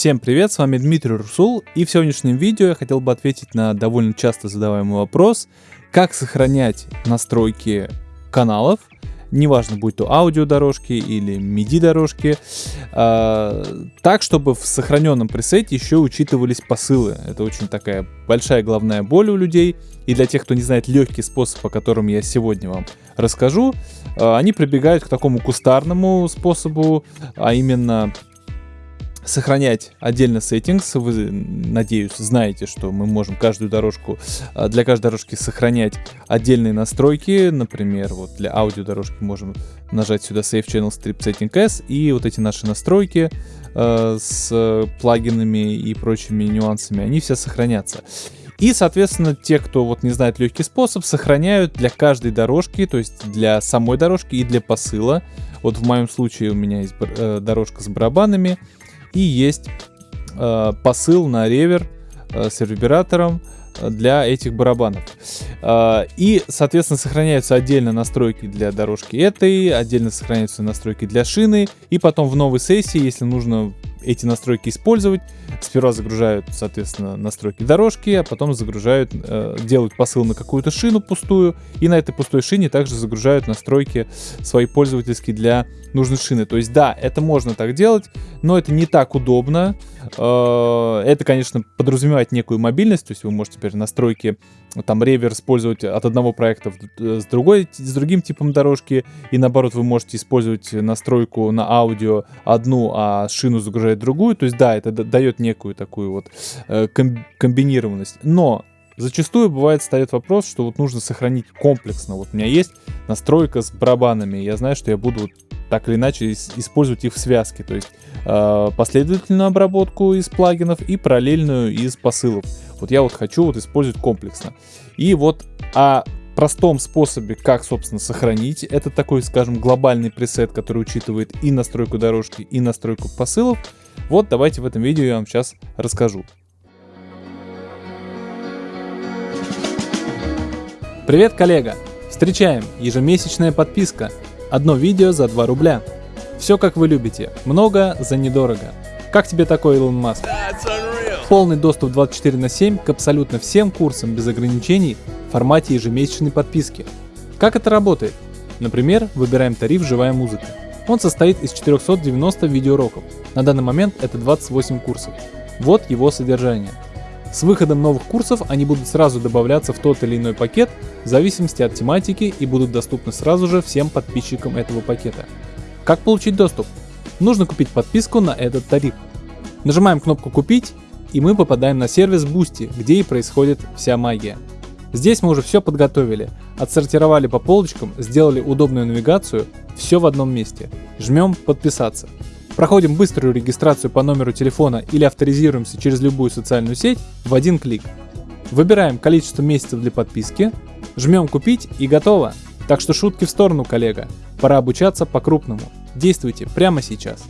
Всем привет, с вами Дмитрий Русул, и в сегодняшнем видео я хотел бы ответить на довольно часто задаваемый вопрос, как сохранять настройки каналов, неважно, будь то аудиодорожки или MIDI дорожки, э, так, чтобы в сохраненном пресете еще учитывались посылы. Это очень такая большая головная боль у людей, и для тех, кто не знает легкий способ, о котором я сегодня вам расскажу, э, они прибегают к такому кустарному способу, а именно сохранять отдельно settings. Вы, надеюсь, знаете, что мы можем каждую дорожку, а, для каждой дорожки сохранять отдельные настройки. Например, вот для аудиодорожки можем нажать сюда Save Channel Strip Setting S, и вот эти наши настройки э, с плагинами и прочими нюансами, они все сохранятся. И, соответственно, те, кто вот не знает легкий способ, сохраняют для каждой дорожки, то есть для самой дорожки и для посыла. Вот в моем случае у меня есть э, дорожка с барабанами, и есть э, посыл на ревер э, с ревербератором э, для этих барабанов. И, соответственно, сохраняются отдельно настройки для дорожки этой, отдельно сохраняются настройки для шины, и потом в новой сессии, если нужно эти настройки использовать. Сперва загружают, соответственно, настройки дорожки, а потом загружают, э, делают посыл на какую-то шину пустую, и на этой пустой шине также загружают настройки свои пользовательские для нужной шины. То есть, да, это можно так делать, но это не так удобно. Э, это, конечно, подразумевает некую мобильность, то есть вы можете теперь настройки, там, ревер использовать от одного проекта с, другой, с другим типом дорожки, и наоборот, вы можете использовать настройку на аудио одну, а шину загружать выбирает другую. То есть, да, это дает некую такую вот э, комбинированность. Но зачастую бывает встает вопрос, что вот нужно сохранить комплексно. Вот у меня есть настройка с барабанами, я знаю, что я буду так или иначе использовать их в связке, то есть э, последовательную обработку из плагинов и параллельную из посылов. Вот я вот хочу вот использовать комплексно. И вот о простом способе, как, собственно, сохранить, это такой, скажем, глобальный пресет, который учитывает и настройку дорожки, и настройку посылов, вот давайте в этом видео я вам сейчас расскажу. Привет, коллега! Встречаем! Ежемесячная подписка. Одно видео за 2 рубля. Все как вы любите. Много за недорого. Как тебе такой, Илон Маск? Полный доступ 24 на 7 к абсолютно всем курсам без ограничений в формате ежемесячной подписки. Как это работает? Например, выбираем тариф «Живая музыка». Он состоит из 490 видеоуроков. На данный момент это 28 курсов. Вот его содержание. С выходом новых курсов они будут сразу добавляться в тот или иной пакет в зависимости от тематики и будут доступны сразу же всем подписчикам этого пакета. Как получить доступ? Нужно купить подписку на этот тариф. Нажимаем кнопку «Купить» и мы попадаем на сервис Boosty, где и происходит вся магия. Здесь мы уже все подготовили, отсортировали по полочкам, сделали удобную навигацию, все в одном месте. Жмем подписаться. Проходим быструю регистрацию по номеру телефона или авторизируемся через любую социальную сеть в один клик. Выбираем количество месяцев для подписки, жмем купить и готово. Так что шутки в сторону, коллега. Пора обучаться по-крупному. Действуйте прямо сейчас.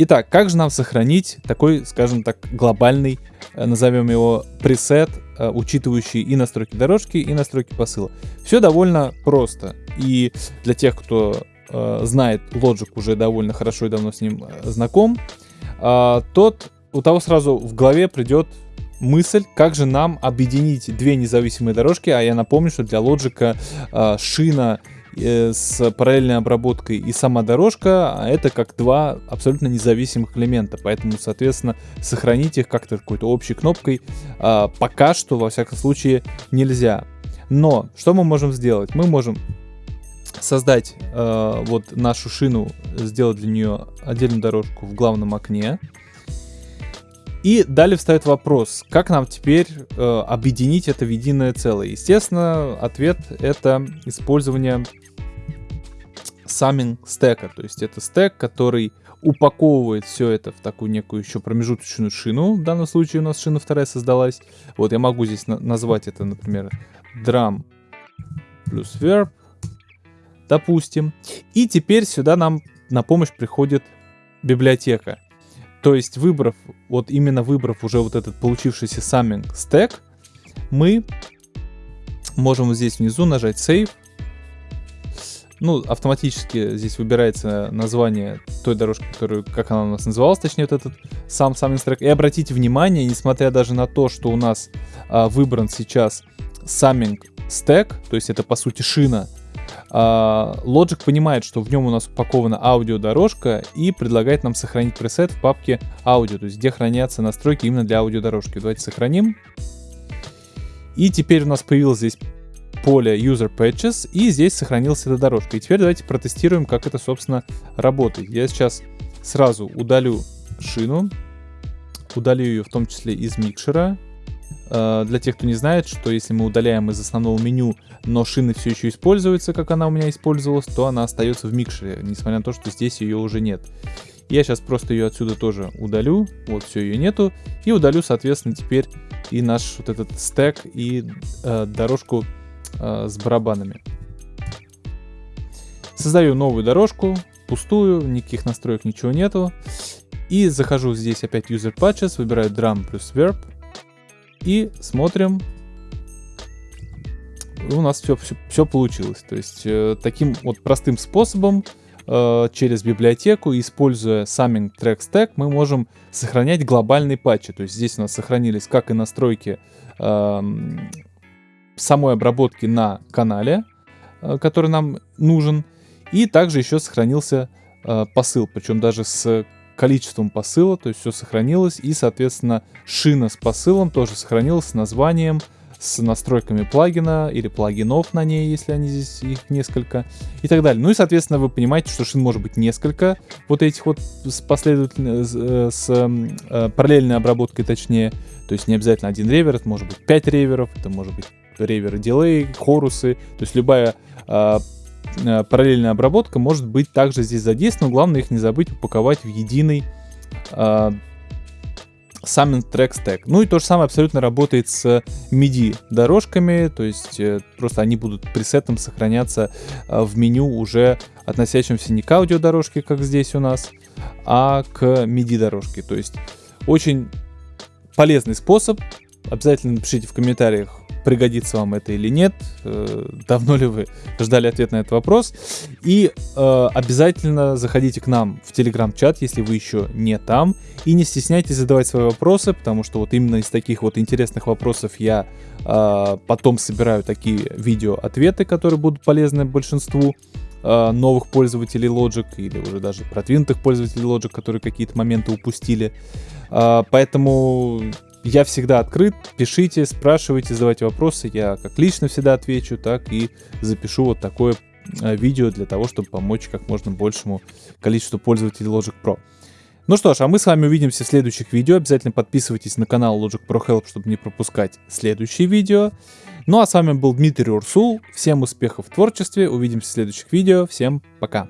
Итак, как же нам сохранить такой, скажем так, глобальный, э, назовем его пресет, э, учитывающий и настройки дорожки, и настройки посыла? Все довольно просто. И для тех, кто э, знает Logic уже довольно хорошо и давно с ним знаком, тот, у того сразу в голове придет мысль, как же нам объединить две независимые дорожки, а я напомню, что для Logic шина с параллельной обработкой и сама дорожка, а это как два абсолютно независимых элемента, поэтому, соответственно, сохранить их как-то какой-то общей кнопкой а, пока что, во всяком случае, нельзя. Но что мы можем сделать? Мы можем создать э, вот нашу шину, сделать для нее отдельную дорожку в главном окне, и далее встает вопрос, как нам теперь э, объединить это в единое целое. Естественно, ответ это использование summing стека, то есть это стек, который упаковывает все это в такую некую еще промежуточную шину. В данном случае у нас шина вторая создалась. Вот я могу здесь на назвать это, например, drum плюс verb, допустим. И теперь сюда нам на помощь приходит библиотека. То есть выбрав, вот именно выбрав уже вот этот получившийся summing стек, мы можем здесь внизу нажать Save, ну, автоматически здесь выбирается название той дорожки, которую, как она у нас называлась, точнее, вот этот сам сам трек. И обратите внимание, несмотря даже на то, что у нас а, выбран сейчас самминг стек, то есть это по сути шина, Logic понимает, что в нем у нас упакована аудиодорожка и предлагает нам сохранить пресет в папке аудио, то есть где хранятся настройки именно для аудиодорожки. Давайте сохраним. И теперь у нас появилось здесь поле User Patches, и здесь сохранилась эта дорожка. И теперь давайте протестируем, как это, собственно, работает. Я сейчас сразу удалю шину, удалю ее в том числе из микшера. Э, для тех, кто не знает, что если мы удаляем из основного меню, но шина все еще используется, как она у меня использовалась, то она остается в микшере, несмотря на то, что здесь ее уже нет. Я сейчас просто ее отсюда тоже удалю, вот все, ее нету, и удалю, соответственно, теперь и наш вот этот стек и э, дорожку э, с барабанами. Создаю новую дорожку, пустую, никаких настроек, ничего нету. И захожу здесь опять User Patches, выбираю Drum плюс Verb. И смотрим. У нас все, все, все получилось. То есть э, таким вот простым способом э, через библиотеку, используя Summing Track Stack, мы можем сохранять глобальные патчи. То есть здесь у нас сохранились как и настройки э, самой обработки на канале, э, который нам нужен. И также еще сохранился э, посыл, причем даже с количеством посыла, то есть все сохранилось. И, соответственно, шина с посылом тоже сохранилась с названием, с настройками плагина или плагинов на ней, если они здесь их несколько и так далее. Ну и, соответственно, вы понимаете, что шин может быть несколько вот этих вот с последовательно, с, э, с э, параллельной обработкой, точнее. То есть не обязательно один ревер, это может быть 5 реверов, это может быть реверы дилей, хорусы, то есть любая э, параллельная обработка может быть также здесь задействована. Главное их не забыть упаковать в единый э, Summon Track Stack. Ну и то же самое абсолютно работает с MIDI дорожками, то есть э, просто они будут пресетом сохраняться э, в меню уже относящимся не к аудиодорожке, как здесь у нас, а к MIDI дорожке. То есть очень полезный способ. Обязательно напишите в комментариях, пригодится вам это или нет, э, давно ли вы ждали ответ на этот вопрос. И э, обязательно заходите к нам в телеграм-чат, если вы еще не там, и не стесняйтесь задавать свои вопросы, потому что вот именно из таких вот интересных вопросов я э, потом собираю такие видео-ответы, которые будут полезны большинству э, новых пользователей Logic или уже даже продвинутых пользователей Logic, которые какие-то моменты упустили. Э, поэтому я всегда открыт, пишите, спрашивайте, задавайте вопросы. Я как лично всегда отвечу, так и запишу вот такое э, видео для того, чтобы помочь как можно большему количеству пользователей Logic Pro. Ну что ж, а мы с вами увидимся в следующих видео. Обязательно подписывайтесь на канал Logic Pro Help, чтобы не пропускать следующие видео. Ну а с вами был Дмитрий Урсул. Всем успехов в творчестве. Увидимся в следующих видео. Всем пока.